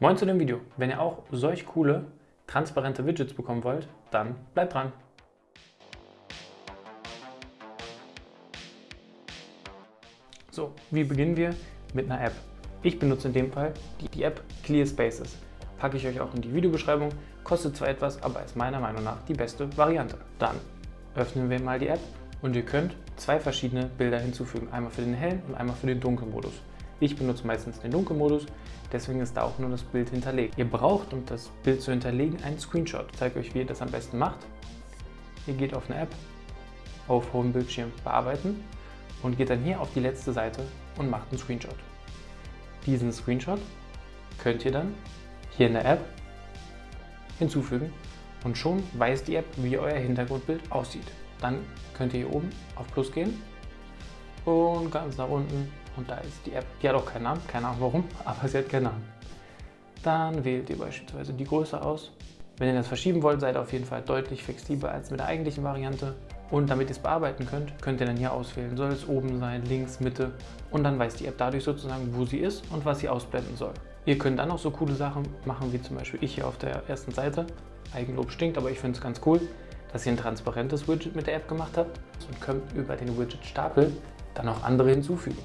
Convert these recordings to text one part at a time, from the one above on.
Moin zu dem Video. Wenn ihr auch solch coole, transparente Widgets bekommen wollt, dann bleibt dran. So, wie beginnen wir? Mit einer App. Ich benutze in dem Fall die, die App Clear Spaces. Packe ich euch auch in die Videobeschreibung. Kostet zwar etwas, aber ist meiner Meinung nach die beste Variante. Dann öffnen wir mal die App und ihr könnt zwei verschiedene Bilder hinzufügen. Einmal für den hellen und einmal für den dunklen Modus. Ich benutze meistens den Dunkelmodus, deswegen ist da auch nur das Bild hinterlegt. Ihr braucht, um das Bild zu hinterlegen, einen Screenshot. Ich zeige euch, wie ihr das am besten macht. Ihr geht auf eine App, auf hohem Bildschirm bearbeiten und geht dann hier auf die letzte Seite und macht einen Screenshot. Diesen Screenshot könnt ihr dann hier in der App hinzufügen und schon weiß die App, wie euer Hintergrundbild aussieht. Dann könnt ihr hier oben auf Plus gehen und ganz nach unten und da ist die App. Die hat auch keinen Namen, keine Ahnung warum, aber sie hat keinen Namen. Dann wählt ihr beispielsweise die Größe aus. Wenn ihr das verschieben wollt, seid ihr auf jeden Fall deutlich flexibler als mit der eigentlichen Variante. Und damit ihr es bearbeiten könnt, könnt ihr dann hier auswählen, soll es oben sein, links, Mitte und dann weiß die App dadurch sozusagen, wo sie ist und was sie ausblenden soll. Ihr könnt dann auch so coole Sachen machen, wie zum Beispiel ich hier auf der ersten Seite. Eigenlob stinkt, aber ich finde es ganz cool, dass ihr ein transparentes Widget mit der App gemacht habt und könnt über den Widget-Stapel dann auch andere hinzufügen.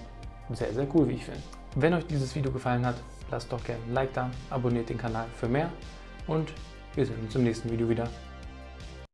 Sehr, sehr cool, wie ich finde. Wenn euch dieses Video gefallen hat, lasst doch gerne ein Like da, abonniert den Kanal für mehr und wir sehen uns im nächsten Video wieder.